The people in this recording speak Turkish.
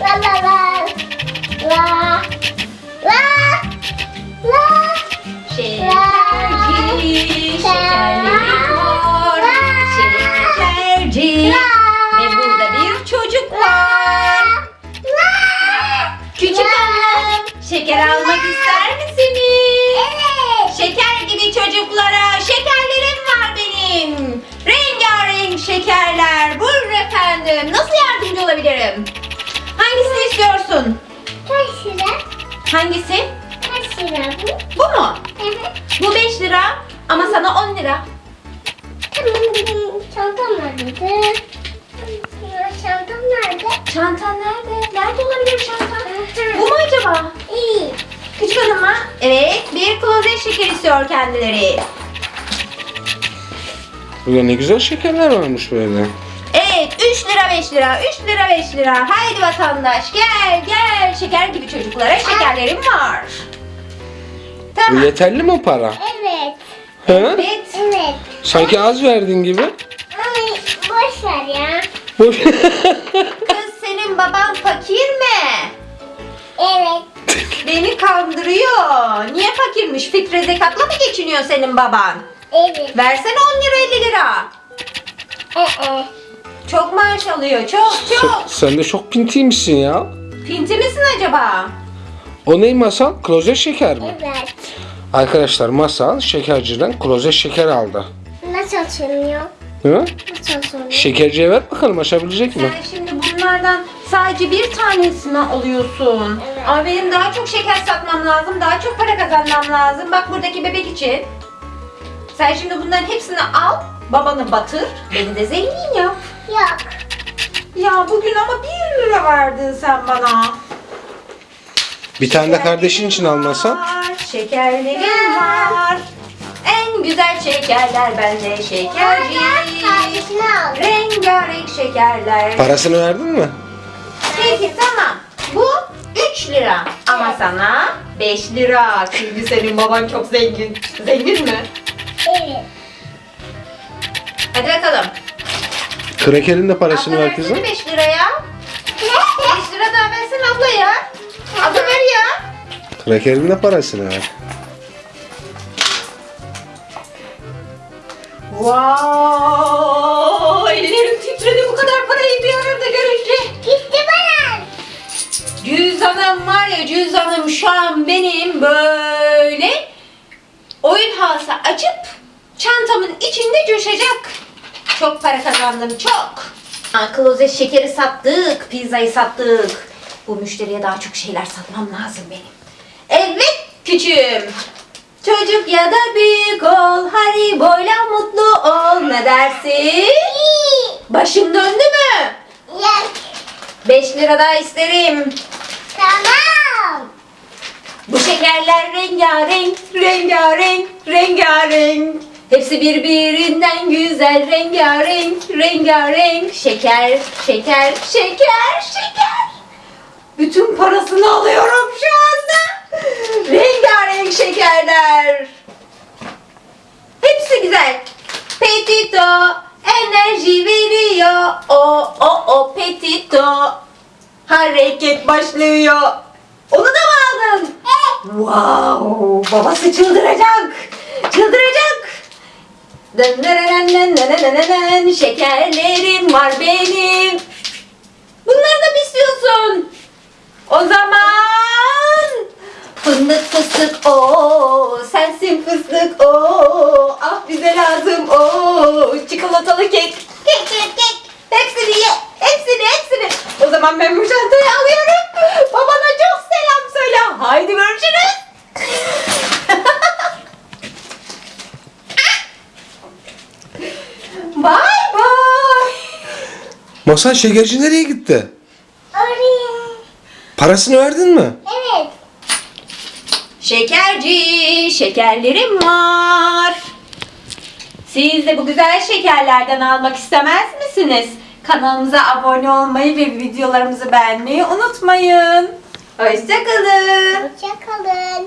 La la la. La. La. La. Şekerci, şekerleri var. Şekerci. Ve burada bir çocuk var. Küçük hanım, şeker almak ister misiniz? Evet. Şeker gibi çocuklara şekerlerim var benim. Rengarenk şekerler. Buyurun efendim. Nasıl yardımcı olabilirim? İstiyorsun? Kaç lira? Hangisi? Kaç lira bu? Bu mu? Evet. Bu 5 lira ama sana 10 lira. Tamam benim çantam nerede? Çantam nerede? Çantan nerede? Nerede olabilir çantan? Bu mu acaba? İyi. Küçük hanım mı? Evet, bir klozet şeker istiyor kendileri. Burada ne güzel şekerler varmış böyle. Evet, 3 lira 5 lira, 3 lira 5 lira. Haydi vatandaş gel gel. Şeker gibi çocuklara şekerlerim var. Bu Tamam. yeterli mi para? Evet. He? Evet. Evet. Sanki az verdin gibi. Ay boş ver ya. Boş. Kız senin baban fakir mi? Evet. Beni kandırıyor. Niye fakirmiş? Fitre zekatla mı geçiniyor senin baban? Evet. Versene 10 lira 50 lira. Ee. Çok maaş alıyor. Çok çok. Sen de çok pintiymişsin ya. Pinti misin acaba? O ney masal? Klozet şeker mi? Evet. Arkadaşlar masal şekerciden klozet şeker aldı. Nasıl açılmıyor? Hı? Nasıl açılmıyor? Şekerciye ver bakalım açabilecek mi? Sen şimdi bunlardan sadece bir tanesini alıyorsun. Evet. Ama benim daha çok şeker satmam lazım. Daha çok para kazanmam lazım. Bak buradaki bebek için. Sen şimdi bunların hepsini al. Babanı batır. Beni de zengin yap. Yok. Ya bugün ama bir lira verdin sen bana. Bir tane de kardeşin için almasan. Var, Şekerlerim var. En güzel şekerler bende şekerci. Kardeşini al. Rengarenk şekerler. Parasını verdin mi? Peki tamam. Bu 3 lira. Ama sana 5 lira. Çünkü senin baban çok zengin. Zengin mi? Evet. Hadi bakalım. Krakerin de parasını ver kızım. 5 liraya. 5 lira daha versene abla ya. Abla ver ya. Krakerin de parasını ver. Wow, ellerim titredi bu kadar parayı bir arada görünce. Gitti bana. Cüzdanım var ya cüzdanım şu an benim böyle oyun halası açıp çantamın içinde coşacak. Çok para kazandım çok. Klozet şekeri sattık, pizzayı sattık. Bu müşteriye daha çok şeyler satmam lazım benim. Evet küçüğüm. Çocuk ya da büyük ol, hariboyla mutlu ol. Ne dersin? Başın döndü mü? Yok. 5 lira daha isterim. Tamam. Bu şekerler rengarenk, rengarenk, rengarenk. Hepsi birbirinden güzel, rengarenk, rengarenk. Şeker, şeker, şeker, şeker. Bütün parasını alıyorum şu anda. Rengarenk şekerler. Hepsi güzel. Petito enerji veriyor. O o o petito. Hareket başlıyor. Onu da mı aldın? Wow, babası çıldıracak. Çıldıracak. Şekerlerim var benim. Bunları da mı istiyorsun? O zaman fındık fıstık o sensin fıstık o ah bize lazım o çikolatalı kek. Kek kek kek. Hepsini ye hepsini hepsini. O zaman ben bu çantayı alıyorum. Babana çok selam söyle. Haydi Masal şekerci nereye gitti? Oraya. Parasını verdin mi? Evet. Şekerci, şekerlerim var. Siz de bu güzel şekerlerden almak istemez misiniz? Kanalımıza abone olmayı ve videolarımızı beğenmeyi unutmayın. Hoşçakalın. Hoşçakalın.